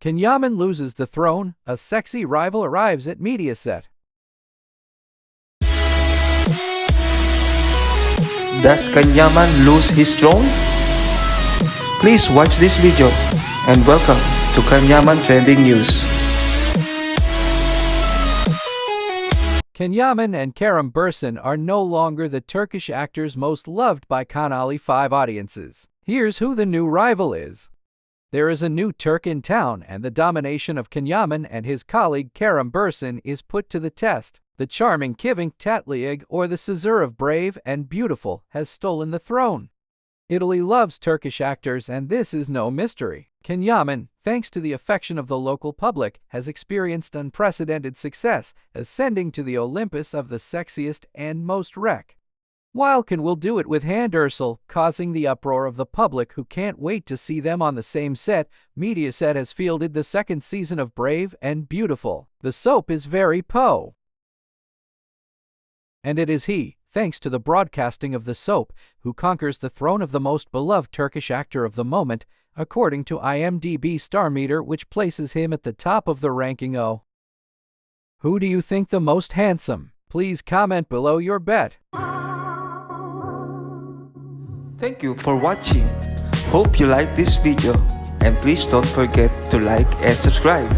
Can Yaman loses the throne, a sexy rival arrives at Mediaset. Does Can Yaman lose his throne? Please watch this video and welcome to Can Yaman Trending News. Can Yaman and Kerem Bürsin are no longer the Turkish actors most loved by Canale 5 audiences. Here's who the new rival is. There is a new Turk in town, and the domination of Can Yaman and his colleague Kerem Bürsin is put to the test. The charming Kıvanç Tatlıtuğ, or the Caesar of Brave and Beautiful, has stolen the throne. Italy loves Turkish actors, and this is no mystery. Can Yaman, thanks to the affection of the local public, has experienced unprecedented success, ascending to the Olympus of the sexiest and most wreck. Wilkin will do it with Hande Erçel, causing the uproar of the public who can't wait to see them on the same set. Mediaset has fielded the second season of Brave and Beautiful. The soap is very Poe. And it is he, thanks to the broadcasting of the soap, who conquers the throne of the most beloved Turkish actor of the moment, according to IMDb Star Meter, which places him at the top of the ranking O. Who do you think the most handsome? Please comment below your bet. Thank you for watching. Hope you like this video and please don't forget to like and subscribe.